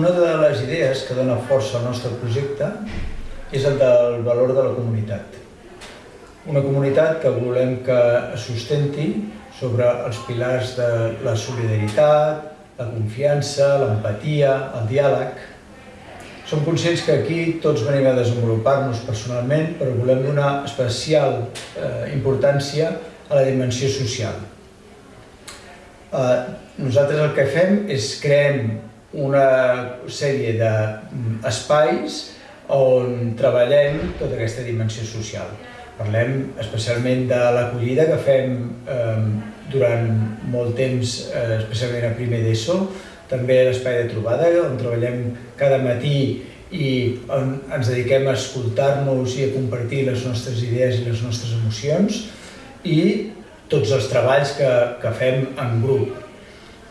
una de les idees que dona força al nostre projecte és el del valor de la comunitat. Una comunitat que volem que sustenti sobre els pilars de la solidaritat, la confiança, l'empatia, el diàleg. Som conscients que aquí tots venim a desenvolupar-nos personalment, però volem donar especial eh, importància a la dimensió social. Eh, nosaltres el que fem és creem una sèrie d'espais on treballem tota aquesta dimensió social. Parlem especialment de l'acollida que fem eh, durant molt temps, eh, especialment a primer d'ESO, també l'espai de trobada, on treballem cada matí i on ens dediquem a escoltar-nos i a compartir les nostres idees i les nostres emocions i tots els treballs que, que fem en grup.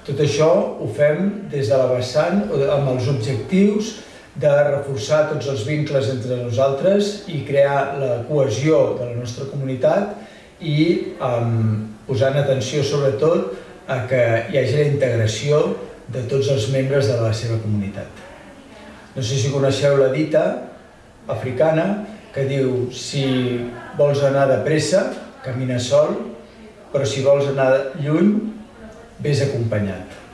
Tot això ho fem des de la vessant amb els objectius de reforçar tots els vincles entre nosaltres i crear la cohesió de la nostra comunitat i um, posant atenció sobretot a que hi hagi la integració de tots els membres de la seva comunitat. No sé si coneixeu la dita africana que diu si vols anar de pressa, camina sol, però si vols anar lluny, vés acompanyat.